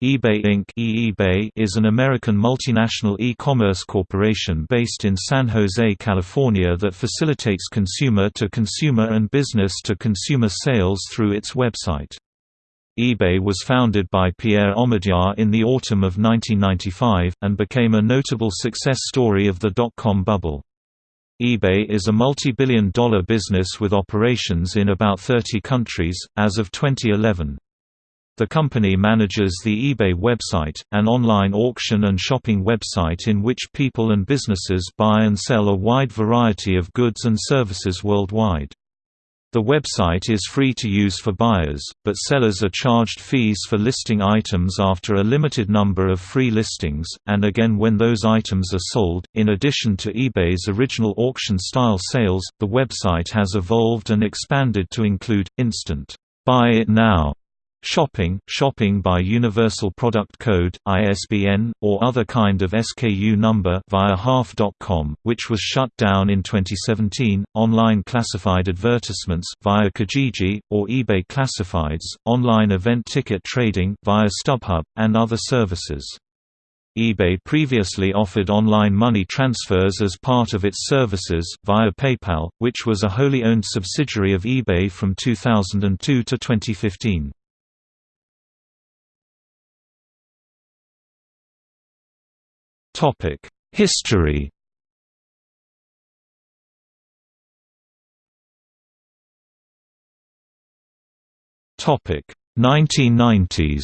eBay Inc. eBay is an American multinational e-commerce corporation based in San Jose, California that facilitates consumer-to-consumer and business-to-consumer sales through its website. eBay was founded by Pierre Omidyar in the autumn of 1995, and became a notable success story of the dot-com bubble. eBay is a multi-billion dollar business with operations in about 30 countries, as of 2011. The company manages the eBay website, an online auction and shopping website in which people and businesses buy and sell a wide variety of goods and services worldwide. The website is free to use for buyers, but sellers are charged fees for listing items after a limited number of free listings, and again when those items are sold. In addition to eBay's original auction style sales, the website has evolved and expanded to include instant buy it now Shopping, shopping by Universal Product Code, ISBN, or other kind of SKU number via Half.com, which was shut down in 2017, online classified advertisements via Kijiji, or eBay Classifieds, online event ticket trading via StubHub, and other services. eBay previously offered online money transfers as part of its services, via PayPal, which was a wholly owned subsidiary of eBay from 2002 to 2015. History Topic 1990s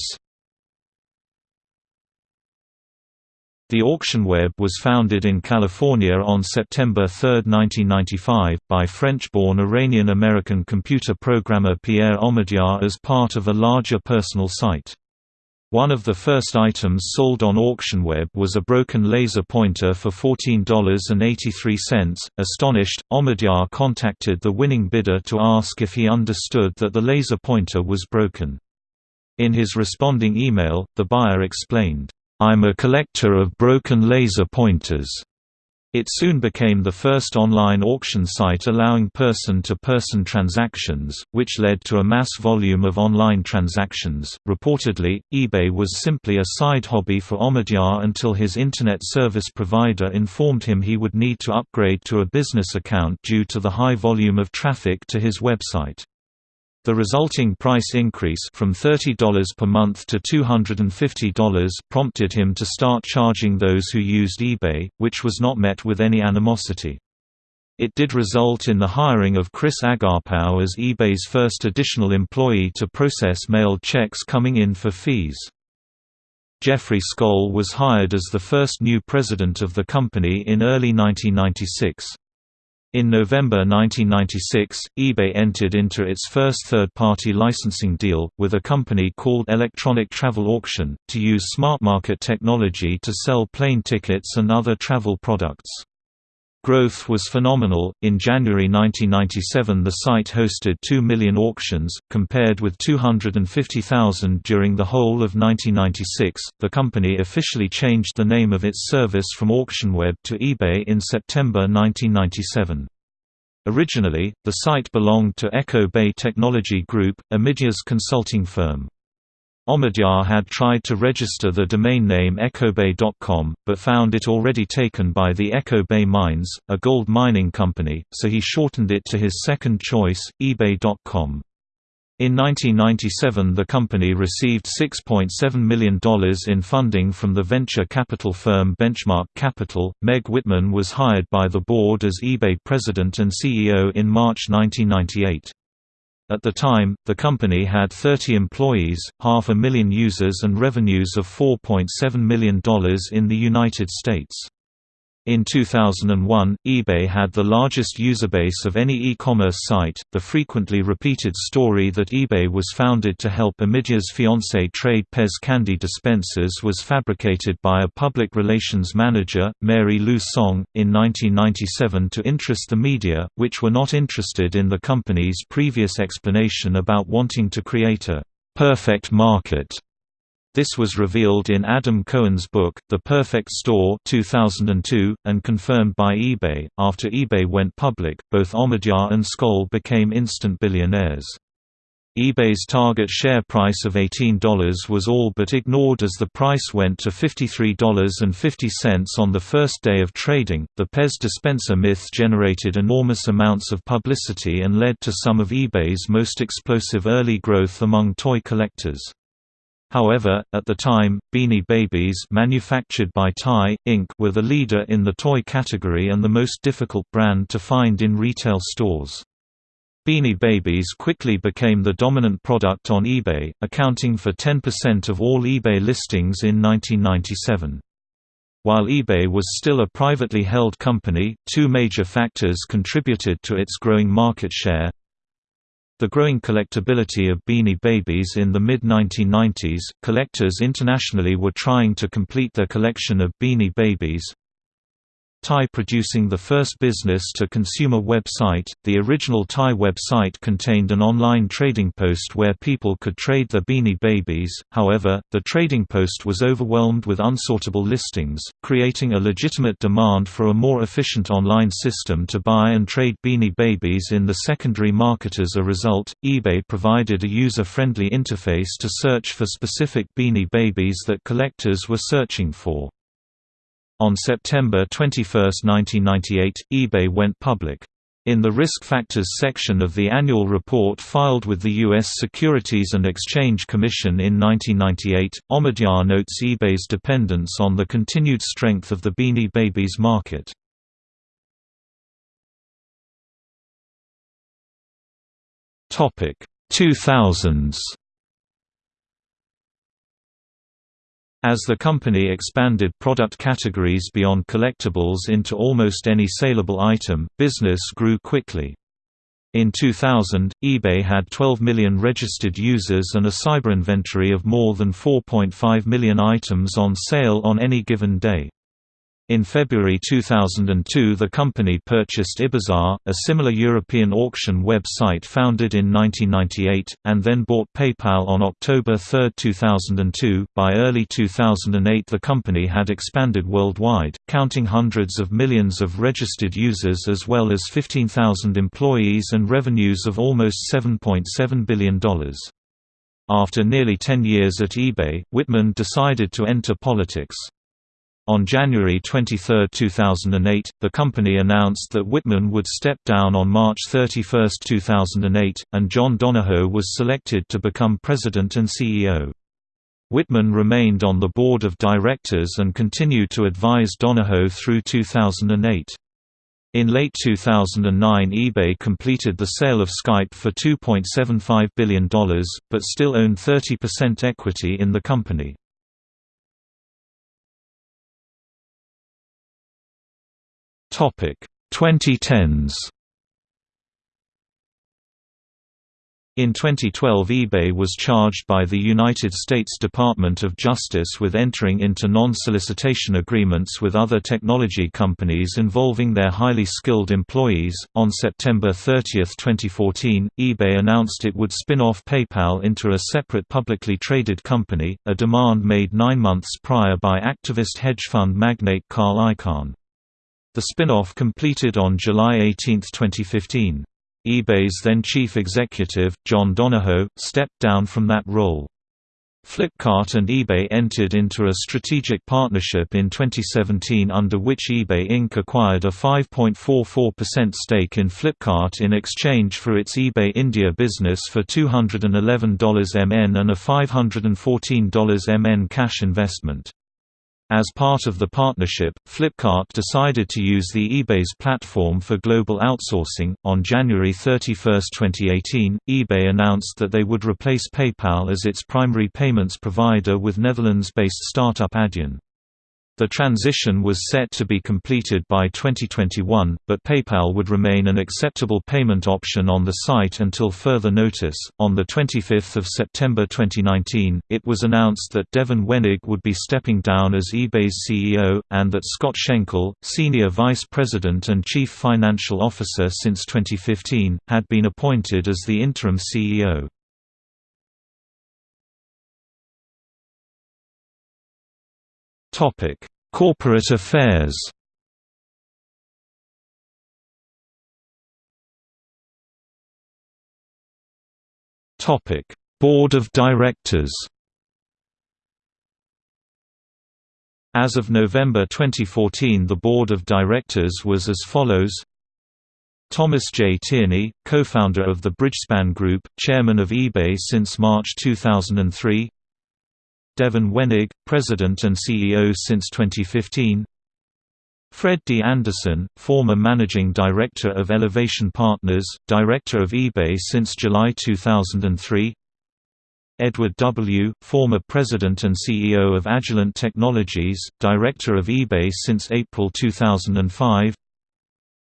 The Auction Web was founded in California on September 3, 1995, by French-born Iranian-American computer programmer Pierre Omidyar as part of a larger personal site. One of the first items sold on AuctionWeb was a broken laser pointer for $14.83. Astonished, Omidyar contacted the winning bidder to ask if he understood that the laser pointer was broken. In his responding email, the buyer explained, I'm a collector of broken laser pointers. It soon became the first online auction site allowing person-to-person -person transactions, which led to a mass volume of online transactions. Reportedly, eBay was simply a side hobby for Omidyar until his internet service provider informed him he would need to upgrade to a business account due to the high volume of traffic to his website. The resulting price increase from $30 per month to $250 prompted him to start charging those who used eBay, which was not met with any animosity. It did result in the hiring of Chris Agarpao as eBay's first additional employee to process mailed checks coming in for fees. Jeffrey Skoll was hired as the first new president of the company in early 1996. In November 1996, eBay entered into its first third-party licensing deal, with a company called Electronic Travel Auction, to use smart market technology to sell plane tickets and other travel products. Growth was phenomenal. In January 1997, the site hosted 2 million auctions, compared with 250,000 during the whole of 1996. The company officially changed the name of its service from AuctionWeb to eBay in September 1997. Originally, the site belonged to Echo Bay Technology Group, Omidyar's consulting firm. Omidyar had tried to register the domain name echobay.com, but found it already taken by the Echo Bay Mines, a gold mining company, so he shortened it to his second choice, ebay.com. In 1997 the company received $6.7 million in funding from the venture capital firm Benchmark Capital. Meg Whitman was hired by the board as eBay president and CEO in March 1998. At the time, the company had 30 employees, half a million users and revenues of $4.7 million in the United States. In 2001, eBay had the largest user base of any e-commerce site. The frequently repeated story that eBay was founded to help Omidyar's fiancé trade Pez candy dispensers was fabricated by a public relations manager, Mary Lou Song, in 1997 to interest the media, which were not interested in the company's previous explanation about wanting to create a perfect market this was revealed in Adam Cohen's book, The Perfect Store 2002, and confirmed by eBay. After eBay went public, both Omidyar and Skoll became instant billionaires. eBay's target share price of $18 was all but ignored as the price went to $53.50 on the first day of trading. The Pez dispenser myth generated enormous amounts of publicity and led to some of eBay's most explosive early growth among toy collectors. However, at the time, Beanie Babies manufactured by Ty, Inc. were the leader in the toy category and the most difficult brand to find in retail stores. Beanie Babies quickly became the dominant product on eBay, accounting for 10% of all eBay listings in 1997. While eBay was still a privately held company, two major factors contributed to its growing market share. The growing collectability of Beanie Babies in the mid-1990s, collectors internationally were trying to complete their collection of Beanie Babies, Ty producing the first business-to-consumer website. The original Ty website contained an online trading post where people could trade their Beanie Babies, however, the trading post was overwhelmed with unsortable listings, creating a legitimate demand for a more efficient online system to buy and trade Beanie Babies in the secondary market. As a result, eBay provided a user-friendly interface to search for specific Beanie Babies that collectors were searching for. On September 21, 1998, eBay went public. In the Risk Factors section of the annual report filed with the U.S. Securities and Exchange Commission in 1998, Omidyar notes eBay's dependence on the continued strength of the Beanie Babies market. Topic 2000s As the company expanded product categories beyond collectibles into almost any saleable item, business grew quickly. In 2000, eBay had 12 million registered users and a cyber inventory of more than 4.5 million items on sale on any given day. In February 2002 the company purchased Ibazar, a similar European auction website founded in 1998, and then bought PayPal on October 3, 2002. By early 2008 the company had expanded worldwide, counting hundreds of millions of registered users as well as 15,000 employees and revenues of almost $7.7 billion. After nearly 10 years at eBay, Whitman decided to enter politics. On January 23, 2008, the company announced that Whitman would step down on March 31, 2008, and John Donahoe was selected to become president and CEO. Whitman remained on the board of directors and continued to advise Donahoe through 2008. In late 2009 eBay completed the sale of Skype for $2.75 billion, but still owned 30% equity in the company. Topic 2010s In 2012 eBay was charged by the United States Department of Justice with entering into non-solicitation agreements with other technology companies involving their highly skilled employees. On September 30, 2014, eBay announced it would spin off PayPal into a separate publicly traded company, a demand made 9 months prior by activist hedge fund magnate Carl Icahn. The spin-off completed on July 18, 2015. eBay's then chief executive, John Donahoe, stepped down from that role. Flipkart and eBay entered into a strategic partnership in 2017 under which eBay Inc. acquired a 5.44% stake in Flipkart in exchange for its eBay India business for $211 MN and a $514 MN cash investment. As part of the partnership, Flipkart decided to use the eBay's platform for global outsourcing. On January 31, 2018, eBay announced that they would replace PayPal as its primary payments provider with Netherlands based startup Adyen. The transition was set to be completed by 2021, but PayPal would remain an acceptable payment option on the site until further notice. On the 25th of September 2019, it was announced that Devin Wenig would be stepping down as eBay's CEO, and that Scott Schenkel, Senior Vice President and Chief Financial Officer since 2015, had been appointed as the interim CEO. Topic: Corporate affairs. Topic: Board of Directors As of November 2014 the Board of Directors was as follows Thomas J. Tierney, co-founder of the Bridgespan Group, chairman of eBay since March 2003 Devin Wenig, president and CEO since 2015 Fred D. Anderson, former managing director of Elevation Partners, director of eBay since July 2003 Edward W., former president and CEO of Agilent Technologies, director of eBay since April 2005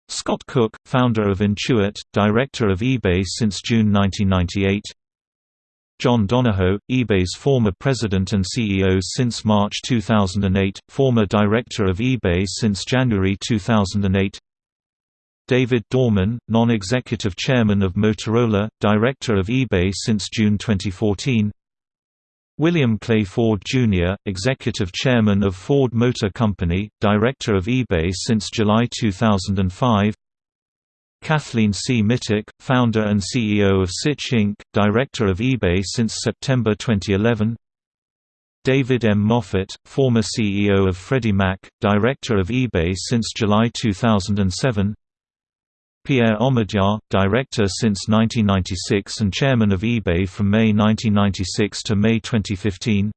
Scott Cook, founder of Intuit, director of eBay since June 1998 John Donahoe, eBay's former president and CEO since March 2008, former director of eBay since January 2008 David Dorman, non-executive chairman of Motorola, director of eBay since June 2014 William Clay Ford Jr., Executive Chairman of Ford Motor Company, Director of eBay since July 2005 Kathleen C. Mitic, Founder and CEO of Sitch Inc., Director of eBay since September 2011 David M. Moffett, former CEO of Freddie Mac, Director of eBay since July 2007 Pierre Omidyar, director since 1996 and chairman of eBay from May 1996 to May 2015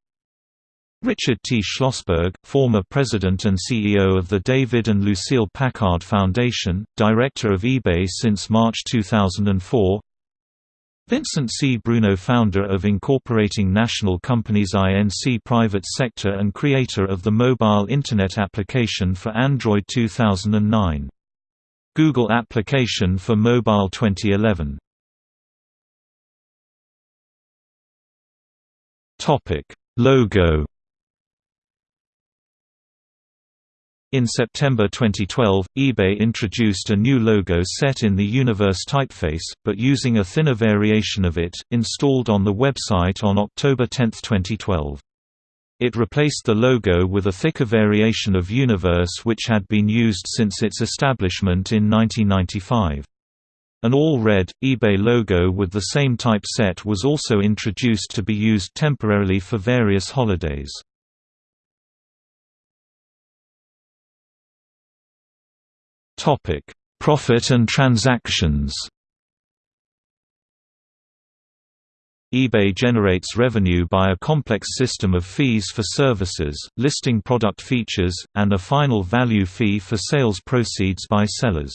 Richard T. Schlossberg, former president and CEO of the David and Lucille Packard Foundation, director of eBay since March 2004 Vincent C. Bruno founder of Incorporating National Companies Inc. Private Sector and creator of the mobile Internet application for Android 2009 Google application for mobile 2011. Topic: Logo. In September 2012, eBay introduced a new logo set in the Univers typeface, but using a thinner variation of it, installed on the website on October 10, 2012. It replaced the logo with a thicker variation of Univers which had been used since its establishment in 1995. An all-red, eBay logo with the same type set was also introduced to be used temporarily for various holidays. Profit and transactions eBay generates revenue by a complex system of fees for services, listing product features, and a final value fee for sales proceeds by sellers.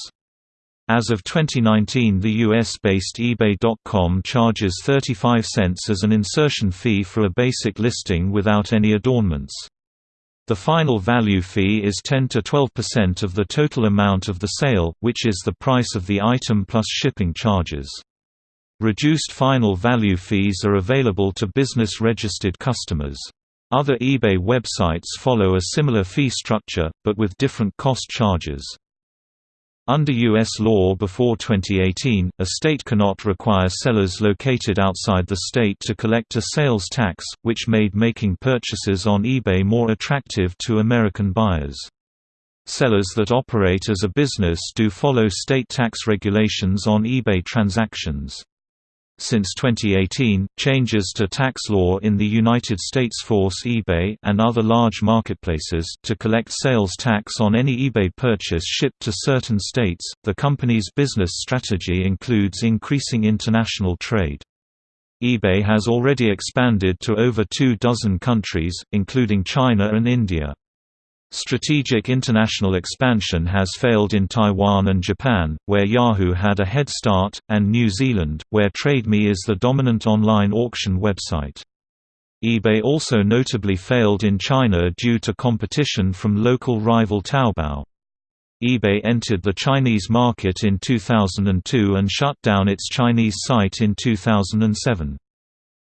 As of 2019 the US-based eBay.com charges 35 cents as an insertion fee for a basic listing without any adornments. The final value fee is 10 to 12% of the total amount of the sale, which is the price of the item plus shipping charges. Reduced final value fees are available to business-registered customers. Other eBay websites follow a similar fee structure, but with different cost charges. Under U.S. law before 2018, a state cannot require sellers located outside the state to collect a sales tax, which made making purchases on eBay more attractive to American buyers. Sellers that operate as a business do follow state tax regulations on eBay transactions. Since 2018, changes to tax law in the United States force eBay and other large marketplaces to collect sales tax on any eBay purchase shipped to certain states. The company's business strategy includes increasing international trade. eBay has already expanded to over two dozen countries, including China and India. Strategic international expansion has failed in Taiwan and Japan, where Yahoo had a head start, and New Zealand, where TradeMe is the dominant online auction website. eBay also notably failed in China due to competition from local rival Taobao. eBay entered the Chinese market in 2002 and shut down its Chinese site in 2007.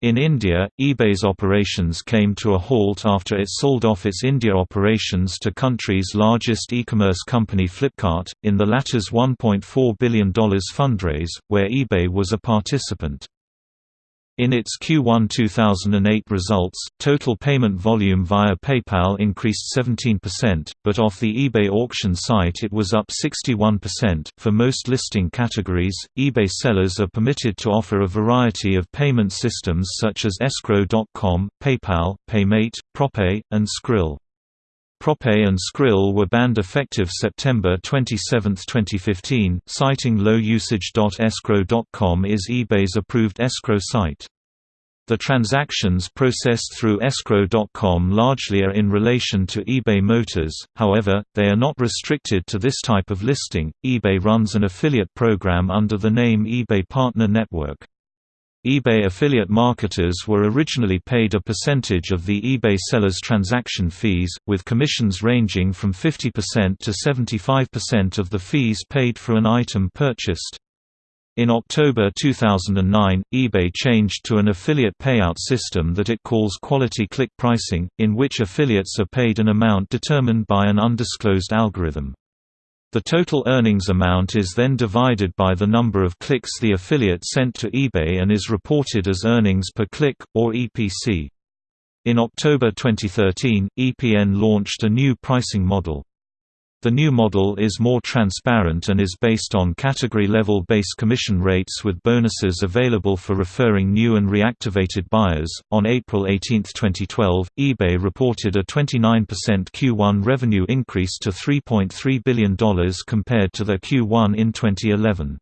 In India, eBay's operations came to a halt after it sold off its India operations to country's largest e-commerce company Flipkart, in the latter's $1.4 billion fundraise, where eBay was a participant. In its Q1 2008 results, total payment volume via PayPal increased 17%, but off the eBay auction site it was up 61%. For most listing categories, eBay sellers are permitted to offer a variety of payment systems such as escrow.com, PayPal, PayMate, Propay, and Skrill. Propay and Skrill were banned effective September 27, 2015, citing low usage. Escrow.com is eBay's approved escrow site. The transactions processed through escrow.com largely are in relation to eBay Motors, however, they are not restricted to this type of listing. eBay runs an affiliate program under the name eBay Partner Network eBay affiliate marketers were originally paid a percentage of the eBay seller's transaction fees, with commissions ranging from 50% to 75% of the fees paid for an item purchased. In October 2009, eBay changed to an affiliate payout system that it calls quality click pricing, in which affiliates are paid an amount determined by an undisclosed algorithm. The total earnings amount is then divided by the number of clicks the affiliate sent to eBay and is reported as earnings per click, or EPC. In October 2013, EPN launched a new pricing model. The new model is more transparent and is based on category-level base commission rates with bonuses available for referring new and reactivated buyers. On April 18, 2012, eBay reported a 29% Q1 revenue increase to $3.3 billion compared to their Q1 in 2011.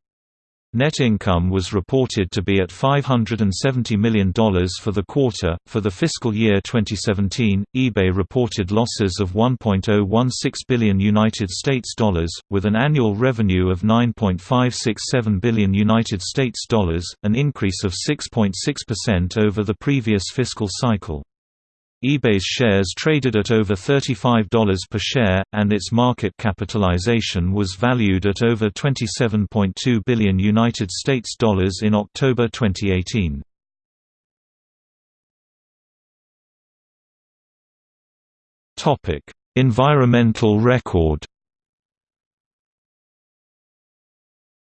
Net income was reported to be at $570 million for the quarter. For the fiscal year 2017, eBay reported losses of 1.016 billion United States dollars, with an annual revenue of 9.567 billion United States dollars, an increase of 6.6% over the previous fiscal cycle eBay's shares traded at over $35 per share, and its market capitalization was valued at over 27.2 billion United States dollars in October 2018. Topic: Environmental record.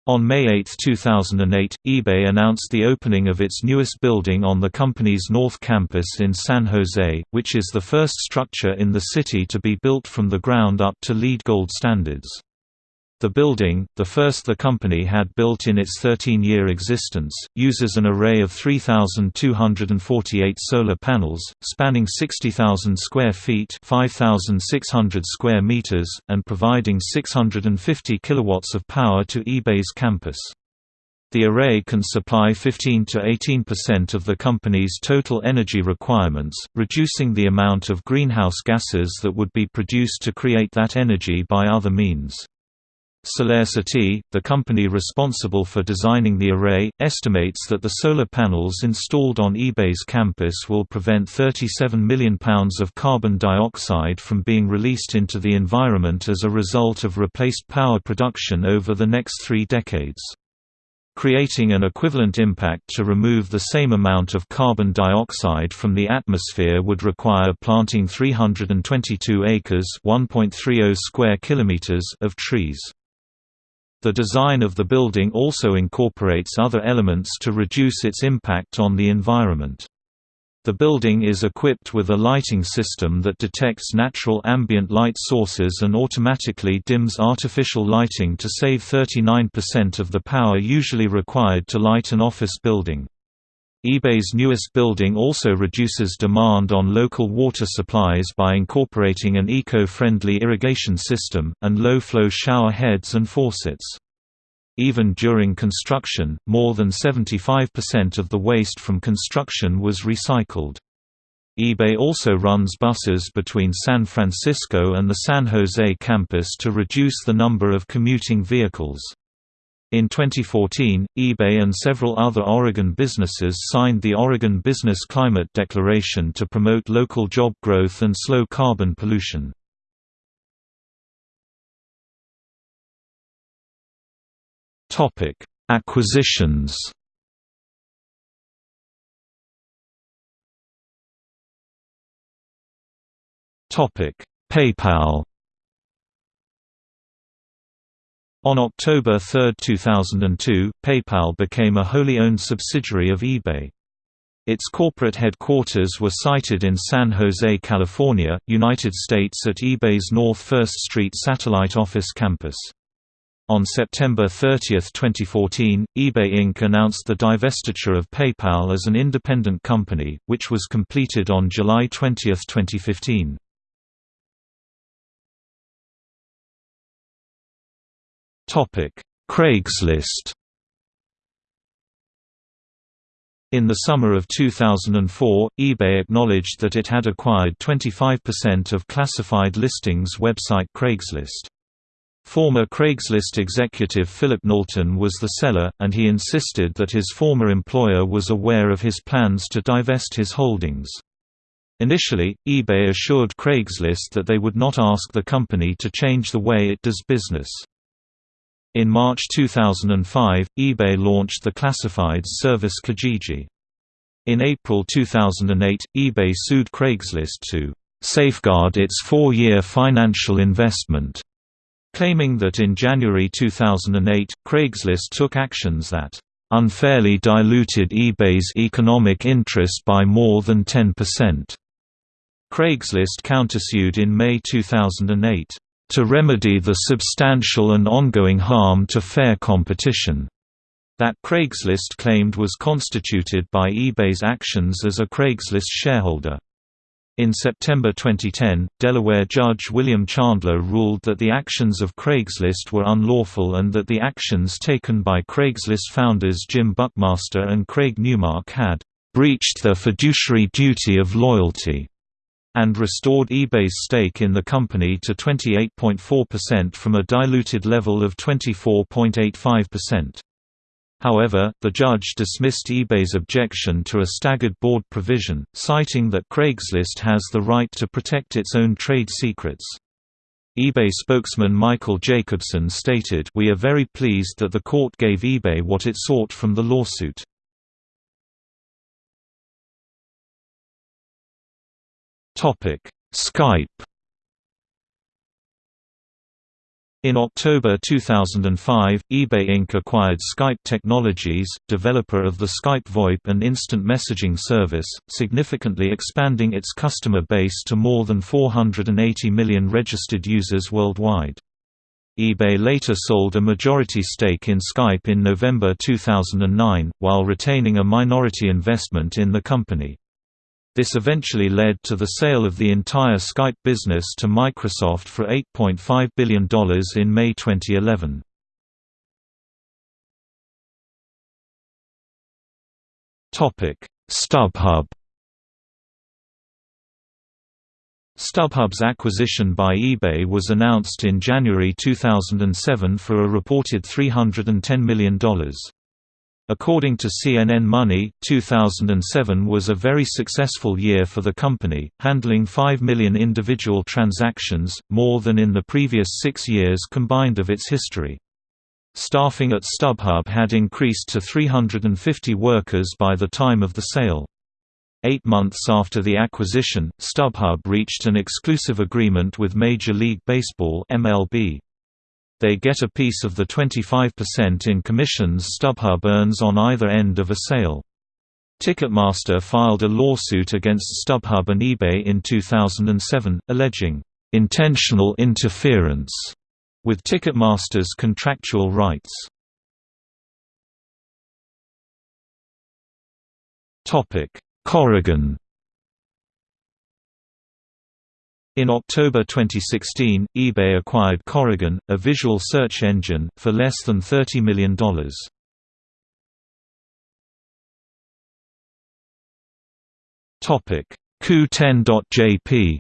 On May 8, 2008, eBay announced the opening of its newest building on the company's North Campus in San Jose, which is the first structure in the city to be built from the ground up to LEED Gold standards. The building, the first the company had built in its 13-year existence, uses an array of 3,248 solar panels, spanning 60,000 square feet 5,600 square meters, and providing 650 kilowatts of power to eBay's campus. The array can supply 15 to 18% of the company's total energy requirements, reducing the amount of greenhouse gases that would be produced to create that energy by other means. SolarCity, the company responsible for designing the array, estimates that the solar panels installed on eBay's campus will prevent 37 million pounds of carbon dioxide from being released into the environment as a result of replaced power production over the next three decades. Creating an equivalent impact to remove the same amount of carbon dioxide from the atmosphere would require planting 322 acres (1.30 square kilometers) of trees. The design of the building also incorporates other elements to reduce its impact on the environment. The building is equipped with a lighting system that detects natural ambient light sources and automatically dims artificial lighting to save 39% of the power usually required to light an office building eBay's newest building also reduces demand on local water supplies by incorporating an eco-friendly irrigation system, and low-flow shower heads and faucets. Even during construction, more than 75% of the waste from construction was recycled. eBay also runs buses between San Francisco and the San Jose campus to reduce the number of commuting vehicles. In 2014, eBay and several other Oregon businesses signed the Oregon Business Climate Declaration to promote local job growth and slow carbon pollution. Topic: Acquisitions Topic: PayPal On October 3, 2002, PayPal became a wholly owned subsidiary of eBay. Its corporate headquarters were sited in San Jose, California, United States at eBay's North 1st Street satellite office campus. On September 30, 2014, eBay Inc. announced the divestiture of PayPal as an independent company, which was completed on July 20, 2015. Craigslist In the summer of 2004, eBay acknowledged that it had acquired 25% of classified listings website Craigslist. Former Craigslist executive Philip Knowlton was the seller, and he insisted that his former employer was aware of his plans to divest his holdings. Initially, eBay assured Craigslist that they would not ask the company to change the way it does business. In March 2005, eBay launched the classifieds service Kijiji. In April 2008, eBay sued Craigslist to safeguard its four-year financial investment, claiming that in January 2008, Craigslist took actions that unfairly diluted eBay's economic interest by more than 10%. Craigslist countersued in May 2008 to remedy the substantial and ongoing harm to fair competition that Craigslist claimed was constituted by eBay's actions as a Craigslist shareholder. In September 2010, Delaware Judge William Chandler ruled that the actions of Craigslist were unlawful and that the actions taken by Craigslist founders Jim Buckmaster and Craig Newmark had breached their fiduciary duty of loyalty and restored eBay's stake in the company to 28.4% from a diluted level of 24.85%. However, the judge dismissed eBay's objection to a staggered board provision, citing that Craigslist has the right to protect its own trade secrets. eBay spokesman Michael Jacobson stated We are very pleased that the court gave eBay what it sought from the lawsuit. Skype In October 2005, eBay Inc. acquired Skype Technologies, developer of the Skype VoIP and instant messaging service, significantly expanding its customer base to more than 480 million registered users worldwide. eBay later sold a majority stake in Skype in November 2009, while retaining a minority investment in the company. This eventually led to the sale of the entire Skype business to Microsoft for $8.5 billion in May 2011. StubHub StubHub's acquisition by eBay was announced in January 2007 for a reported $310 million. According to CNN Money, 2007 was a very successful year for the company, handling 5 million individual transactions, more than in the previous six years combined of its history. Staffing at StubHub had increased to 350 workers by the time of the sale. Eight months after the acquisition, StubHub reached an exclusive agreement with Major League Baseball MLB. They get a piece of the 25% in commissions StubHub earns on either end of a sale. Ticketmaster filed a lawsuit against StubHub and eBay in 2007, alleging intentional interference with Ticketmaster's contractual rights. Corrigon In October 2016, eBay acquired Corrigon, a visual search engine, for less than $30 million. Qoo10.jp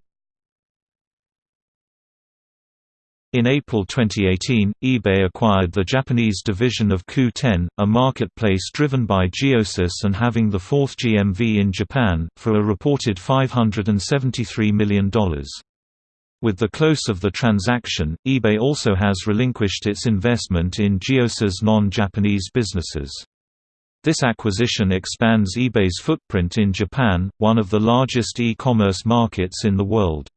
In April 2018, eBay acquired the Japanese division of Qoo10, a marketplace driven by Giosis and having the fourth GMV in Japan, for a reported $573 million. With the close of the transaction, eBay also has relinquished its investment in Giosis non-Japanese businesses. This acquisition expands eBay's footprint in Japan, one of the largest e-commerce markets in the world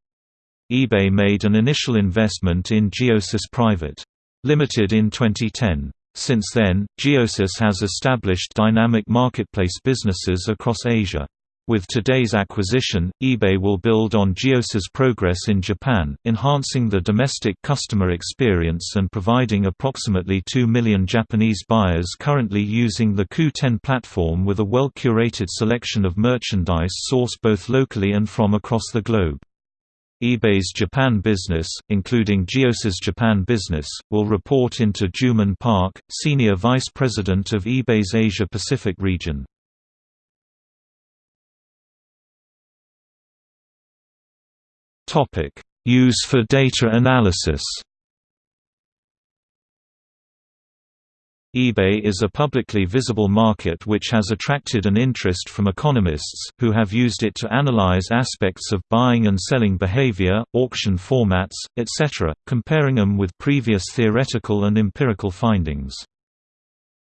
eBay made an initial investment in Giosis Private. Limited in 2010. Since then, Giosis has established dynamic marketplace businesses across Asia. With today's acquisition, eBay will build on Giosis's progress in Japan, enhancing the domestic customer experience and providing approximately 2 million Japanese buyers currently using the Qoo10 platform with a well-curated selection of merchandise sourced both locally and from across the globe. eBay's Japan business, including Giosis's Japan business, will report into Jooman Park, Senior Vice President of eBay's Asia-Pacific region. Topic: Use for data analysis. eBay is a publicly visible market which has attracted an interest from economists, who have used it to analyze aspects of buying and selling behavior, auction formats, etc., comparing them with previous theoretical and empirical findings.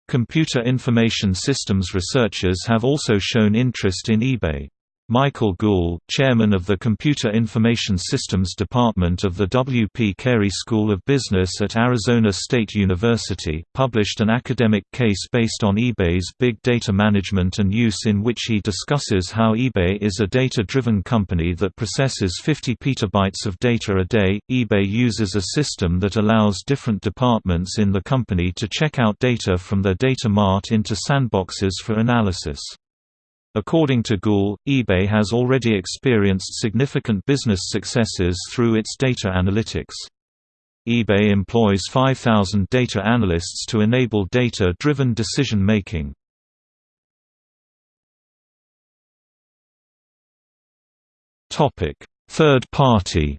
Computer information systems researchers have also shown interest in eBay. Michael Goul, chairman of the Computer Information Systems Department of the W. P. Carey School of Business at Arizona State University, published an academic case based on eBay's big data management and use in which he discusses how eBay is a data-driven company that processes 50 petabytes of data a day. eBay uses a system that allows different departments in the company to check out data from their data mart into sandboxes for analysis. According to Goul, eBay has already experienced significant business successes through its data analytics. eBay employs 5,000 data analysts to enable data-driven decision-making. Third party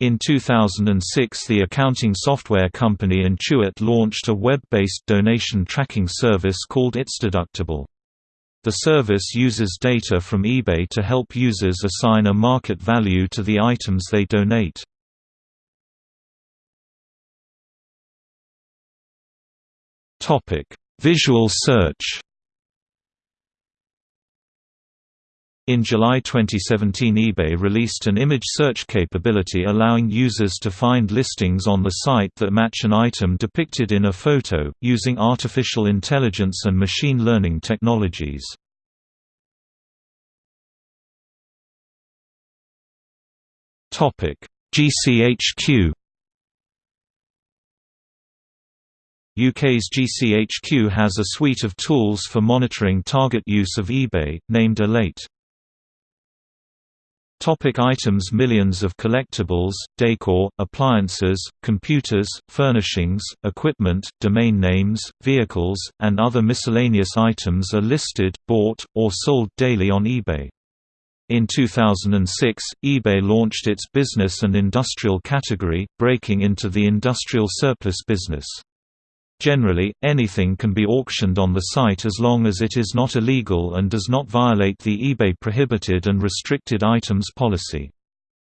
In 2006 the accounting software company Intuit launched a web-based donation tracking service called ItsDeductible. The service uses data from eBay to help users assign a market value to the items they donate. Visual search In July 2017 eBay released an image search capability allowing users to find listings on the site that match an item depicted in a photo, using artificial intelligence and machine learning technologies. GCHQ UK's GCHQ has a suite of tools for monitoring target use of eBay, named Elate. Topic items Millions of collectibles, decor, appliances, computers, furnishings, equipment, domain names, vehicles, and other miscellaneous items are listed, bought, or sold daily on eBay. In 2006, eBay launched its business and industrial category, breaking into the industrial surplus business. Generally, anything can be auctioned on the site as long as it is not illegal and does not violate the eBay prohibited and restricted items policy.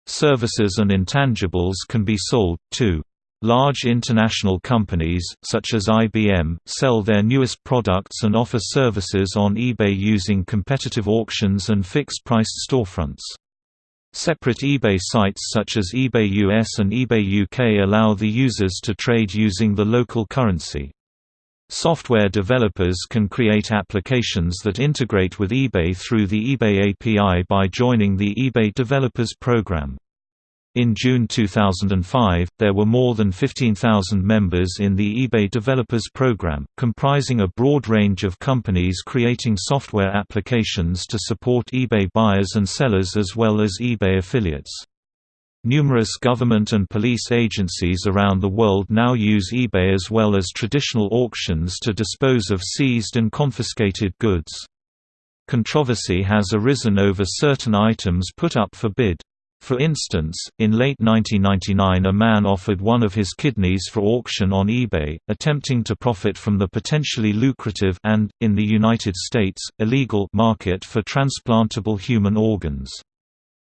Services and intangibles can be sold, too. Large international companies, such as IBM, sell their newest products and offer services on eBay using competitive auctions and fixed-priced storefronts. Separate eBay sites such as eBay US and eBay UK allow the users to trade using the local currency. Software developers can create applications that integrate with eBay through the eBay API by joining the eBay Developers Program. In June 2005, there were more than 15,000 members in the eBay Developers Program, comprising a broad range of companies creating software applications to support eBay buyers and sellers as well as eBay affiliates. Numerous government and police agencies around the world now use eBay as well as traditional auctions to dispose of seized and confiscated goods. Controversy has arisen over certain items put up for bid. For instance, in late 1999 a man offered one of his kidneys for auction on eBay, attempting to profit from the potentially lucrative and, in the United States, illegal market for transplantable human organs.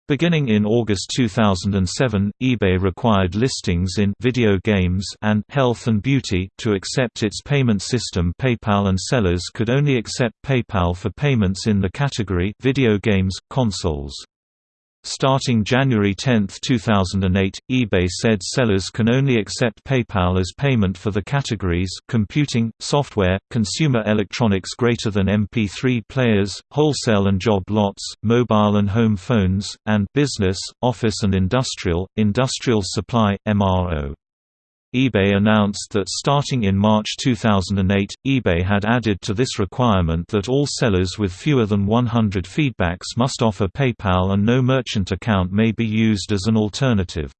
Beginning in August 2007, eBay required listings in video games and health and beauty to accept its payment system PayPal and sellers could only accept PayPal for payments in the category video games consoles. Starting January 10, 2008, eBay said sellers can only accept PayPal as payment for the categories computing, software, consumer electronics greater than MP3 players, wholesale and job lots, mobile and home phones, and business, office and industrial, industrial supply, MRO eBay announced that starting in March 2008, eBay had added to this requirement that all sellers with fewer than 100 feedbacks must offer PayPal and no merchant account may be used as an alternative.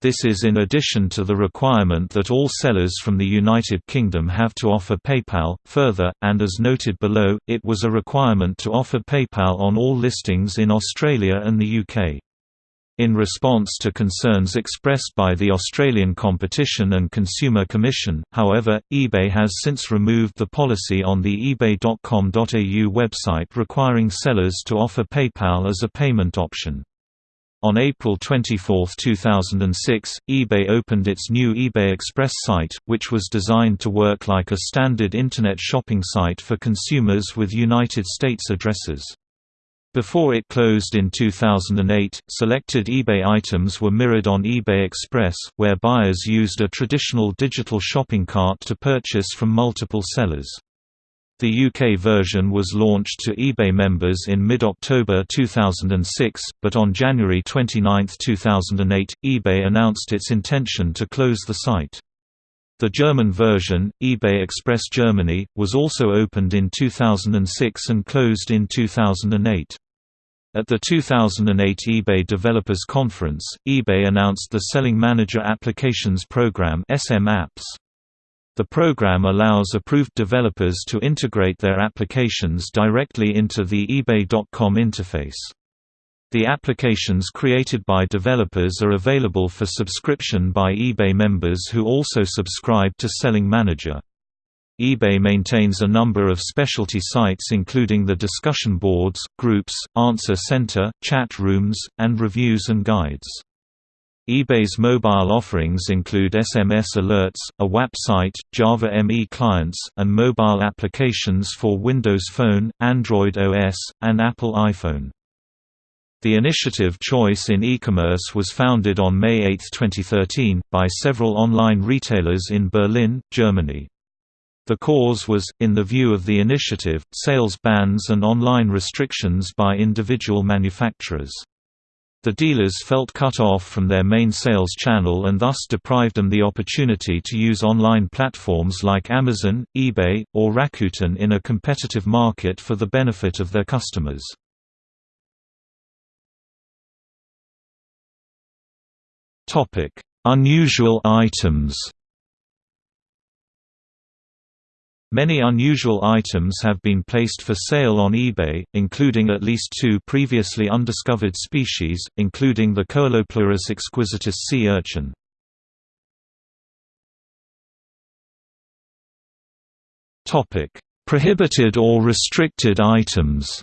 This is in addition to the requirement that all sellers from the United Kingdom have to offer PayPal. Further, and as noted below, it was a requirement to offer PayPal on all listings in Australia and the UK. In response to concerns expressed by the Australian Competition and Consumer Commission, however, eBay has since removed the policy on the ebay.com.au website requiring sellers to offer PayPal as a payment option. On April 24, 2006, eBay opened its new eBay Express site, which was designed to work like a standard Internet shopping site for consumers with United States addresses. Before it closed in 2008, selected eBay items were mirrored on eBay Express, where buyers used a traditional digital shopping cart to purchase from multiple sellers. The UK version was launched to eBay members in mid-October 2006, but on January 29, 2008, eBay announced its intention to close the site. The German version, eBay Express Germany, was also opened in 2006 and closed in 2008. At the 2008 eBay Developers Conference, eBay announced the Selling Manager Applications Program SM Apps. The program allows approved developers to integrate their applications directly into the eBay.com interface. The applications created by developers are available for subscription by eBay members who also subscribe to Selling Manager eBay maintains a number of specialty sites including the discussion boards, groups, answer center, chat rooms, and reviews and guides. eBay's mobile offerings include SMS alerts, a WAP site, Java ME clients, and mobile applications for Windows Phone, Android OS, and Apple iPhone. The initiative Choice in E-commerce was founded on May 8, 2013, by several online retailers in Berlin, Germany. The cause was, in the view of the initiative, sales bans and online restrictions by individual manufacturers. The dealers felt cut off from their main sales channel and thus deprived them the opportunity to use online platforms like Amazon, eBay, or Rakuten in a competitive market for the benefit of their customers. Unusual items Many unusual items have been placed for sale on eBay, including at least two previously undiscovered species, including the Coelopleurus exquisitus sea urchin. Prohibited or restricted items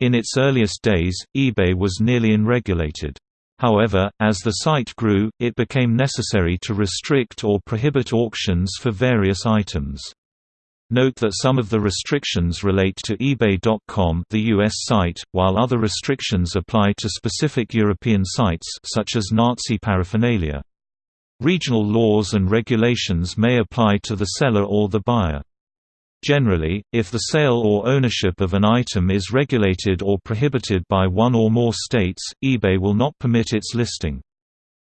In its earliest days, eBay was nearly unregulated. However, as the site grew, it became necessary to restrict or prohibit auctions for various items. Note that some of the restrictions relate to eBay.com the US site, while other restrictions apply to specific European sites such as Nazi paraphernalia. Regional laws and regulations may apply to the seller or the buyer. Generally, if the sale or ownership of an item is regulated or prohibited by one or more states, eBay will not permit its listing.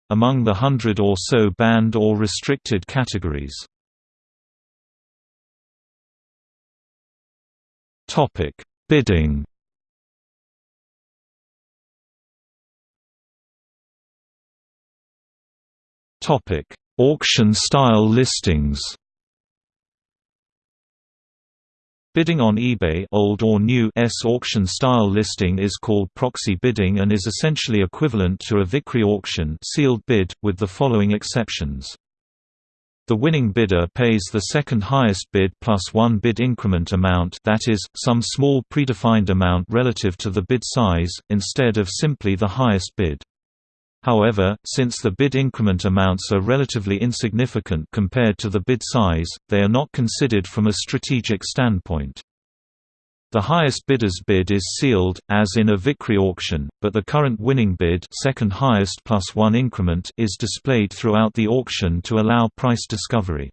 Among the hundred or so banned or restricted categories. Bidding Auction-style listings Bidding on eBay old or new S auction-style listing is called proxy bidding and is essentially equivalent to a Vickrey auction sealed bid, with the following exceptions. The winning bidder pays the second highest bid plus one bid increment amount that is, some small predefined amount relative to the bid size, instead of simply the highest bid. However, since the bid increment amounts are relatively insignificant compared to the bid size, they are not considered from a strategic standpoint. The highest bidder's bid is sealed, as in a Vickrey auction, but the current winning bid second highest plus one increment is displayed throughout the auction to allow price discovery.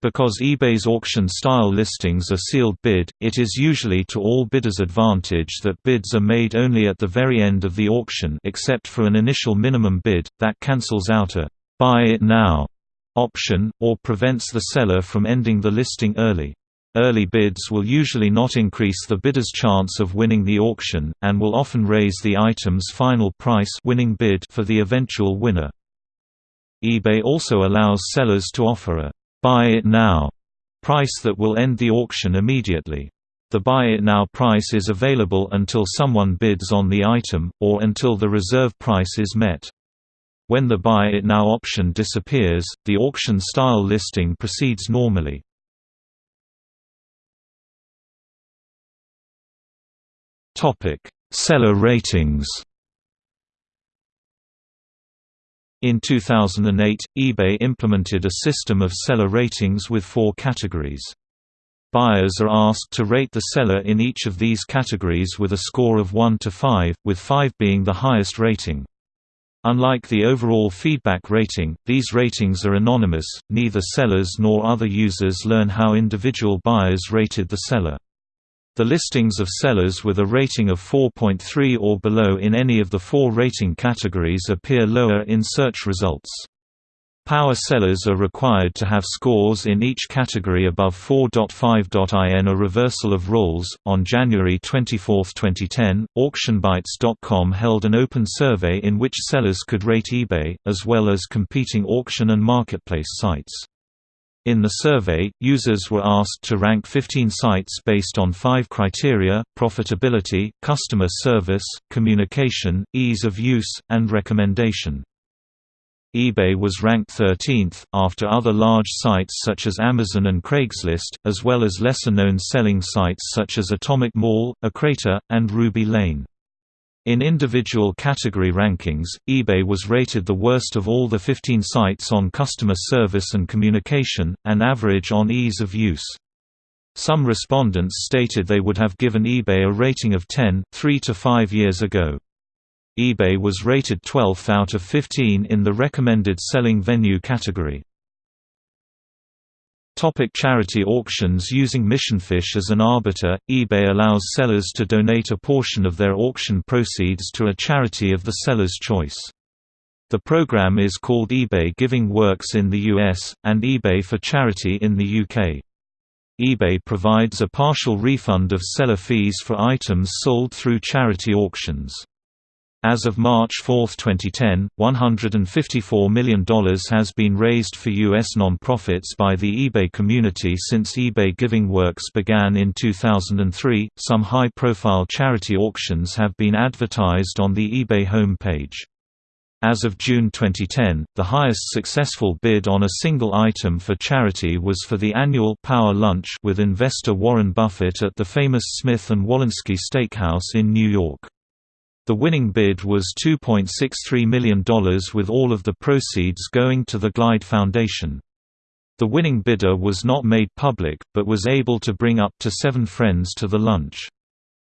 Because eBay's auction-style listings are sealed bid, it is usually to all bidders' advantage that bids are made only at the very end of the auction except for an initial minimum bid, that cancels out a «buy it now» option, or prevents the seller from ending the listing early. Early bids will usually not increase the bidder's chance of winning the auction, and will often raise the item's final price winning bid for the eventual winner. eBay also allows sellers to offer a «buy it now» price that will end the auction immediately. The buy it now price is available until someone bids on the item, or until the reserve price is met. When the buy it now option disappears, the auction-style listing proceeds normally. Seller ratings. In 2008, eBay implemented a system of seller ratings with four categories. Buyers are asked to rate the seller in each of these categories with a score of 1 to 5, with 5 being the highest rating. Unlike the overall feedback rating, these ratings are anonymous, neither sellers nor other users learn how individual buyers rated the seller. The listings of sellers with a rating of 4.3 or below in any of the four rating categories appear lower in search results. Power sellers are required to have scores in each category above 4.5. In a reversal of roles, on January 24, 2010, AuctionBytes.com held an open survey in which sellers could rate eBay, as well as competing auction and marketplace sites. In the survey, users were asked to rank 15 sites based on five criteria, profitability, customer service, communication, ease of use, and recommendation. eBay was ranked 13th, after other large sites such as Amazon and Craigslist, as well as lesser-known selling sites such as Atomic Mall, eCrater, and Ruby Lane. In individual category rankings, eBay was rated the worst of all the 15 sites on customer service and communication, and average on ease of use. Some respondents stated they would have given eBay a rating of 10, 3 to 5 years ago. eBay was rated 12th out of 15 in the recommended selling venue category. Topic charity auctions Using Missionfish as an arbiter, eBay allows sellers to donate a portion of their auction proceeds to a charity of the seller's choice. The program is called eBay Giving Works in the US, and eBay for Charity in the UK. eBay provides a partial refund of seller fees for items sold through charity auctions. As of March 4, 2010, $154 million has been raised for U.S. nonprofits by the eBay community since eBay Giving Works began in 2003. Some high profile charity auctions have been advertised on the eBay homepage. As of June 2010, the highest successful bid on a single item for charity was for the annual Power Lunch with investor Warren Buffett at the famous Smith & Wollensky Steakhouse in New York. The winning bid was $2.63 million with all of the proceeds going to the Glide Foundation. The winning bidder was not made public, but was able to bring up to seven friends to the lunch.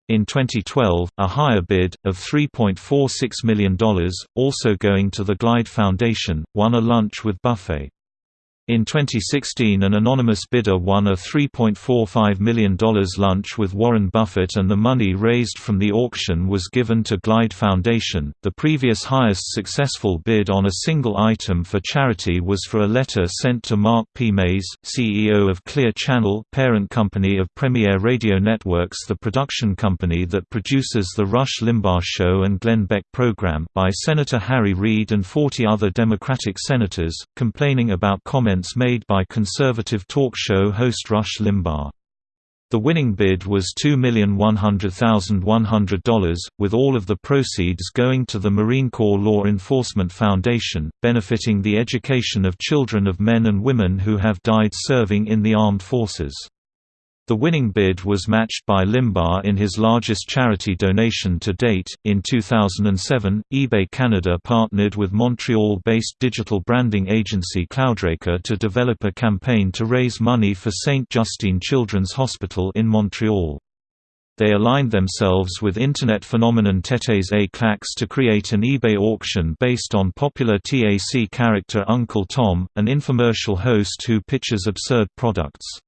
In 2012, a higher bid, of $3.46 million, also going to the Glide Foundation, won a lunch with Buffett. In 2016 an anonymous bidder won a $3.45 million lunch with Warren Buffett and the money raised from the auction was given to Glide Foundation. The previous highest successful bid on a single item for charity was for a letter sent to Mark P. Mays, CEO of Clear Channel, parent company of Premier Radio Networks the production company that produces the Rush Limbaugh Show and Glenn Beck program by Senator Harry Reid and 40 other Democratic senators, complaining about comments made by conservative talk show host Rush Limbaugh. The winning bid was $2,100,100, with all of the proceeds going to the Marine Corps Law Enforcement Foundation, benefiting the education of children of men and women who have died serving in the armed forces. The winning bid was matched by Limbaugh in his largest charity donation to date. In 2007, eBay Canada partnered with Montreal based digital branding agency Cloudraker to develop a campaign to raise money for St. Justine Children's Hospital in Montreal. They aligned themselves with Internet phenomenon Têtes A Claques to create an eBay auction based on popular TAC character Uncle Tom, an infomercial host who pitches absurd products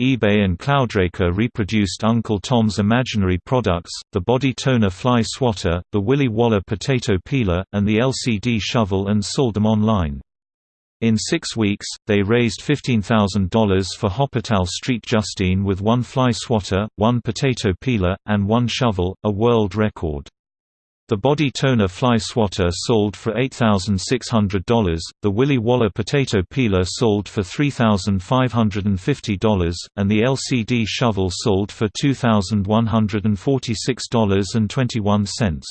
eBay and Cloudraker reproduced Uncle Tom's imaginary products, the body toner fly swatter, the Willy Waller potato peeler, and the LCD shovel and sold them online. In six weeks, they raised $15,000 for Hôpital Street Justine with one fly swatter, one potato peeler, and one shovel, a world record. The body toner fly swatter sold for $8,600, the Willy Waller potato peeler sold for $3,550, and the LCD shovel sold for $2,146.21.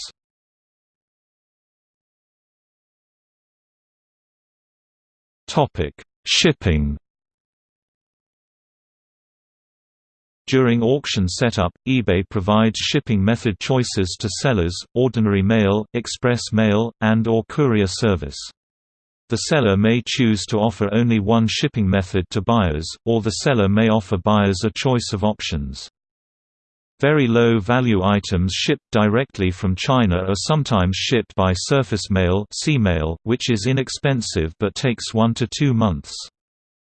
Shipping During auction setup, eBay provides shipping method choices to sellers, ordinary mail, express mail, and or courier service. The seller may choose to offer only one shipping method to buyers, or the seller may offer buyers a choice of options. Very low-value items shipped directly from China are sometimes shipped by surface mail, mail which is inexpensive but takes one to two months.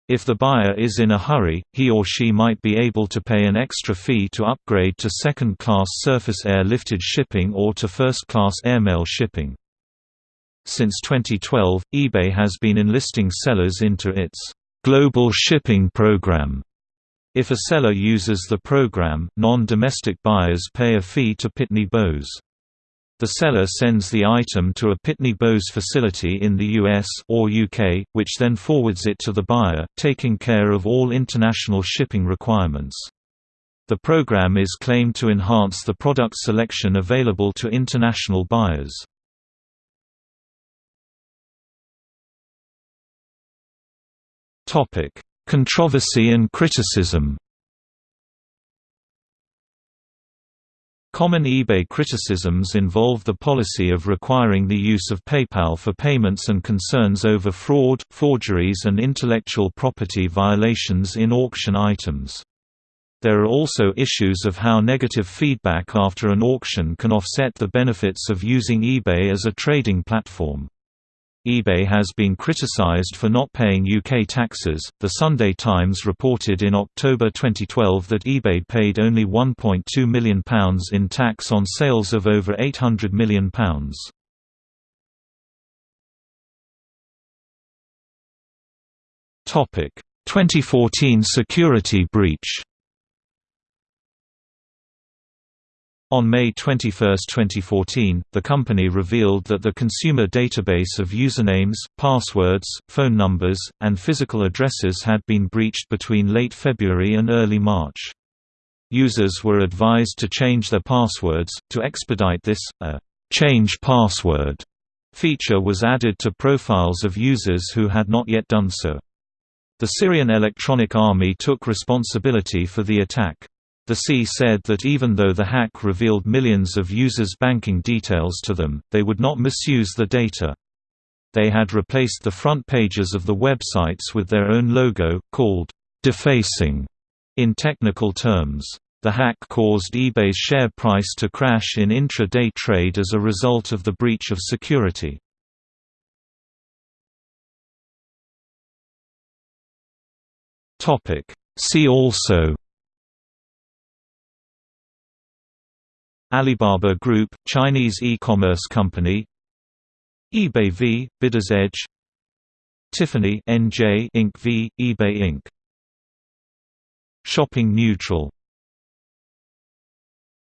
If the buyer is in a hurry, he or she might be able to pay an extra fee to upgrade to second-class surface air-lifted shipping or to first-class airmail shipping. Since 2012, eBay has been enlisting sellers into its global shipping program. If a seller uses the program, non-domestic buyers pay a fee to Pitney Bowes. The seller sends the item to a Pitney Bowes facility in the US or UK, which then forwards it to the buyer, taking care of all international shipping requirements. The program is claimed to enhance the product selection available to international buyers. Controversy and criticism Common eBay criticisms involve the policy of requiring the use of PayPal for payments and concerns over fraud, forgeries and intellectual property violations in auction items. There are also issues of how negative feedback after an auction can offset the benefits of using eBay as a trading platform eBay has been criticized for not paying UK taxes. The Sunday Times reported in October 2012 that eBay paid only £1.2 million in tax on sales of over £800 million. Topic: 2014 security breach. On May 21, 2014, the company revealed that the consumer database of usernames, passwords, phone numbers, and physical addresses had been breached between late February and early March. Users were advised to change their passwords. To expedite this, a change password feature was added to profiles of users who had not yet done so. The Syrian Electronic Army took responsibility for the attack. The SEA said that even though the hack revealed millions of users' banking details to them, they would not misuse the data. They had replaced the front pages of the websites with their own logo, called defacing in technical terms. The hack caused eBay's share price to crash in intra-day trade as a result of the breach of security. See also Alibaba Group, Chinese e-commerce company eBay v. Bidder's Edge Tiffany NJ Inc. v. eBay Inc. Shopping neutral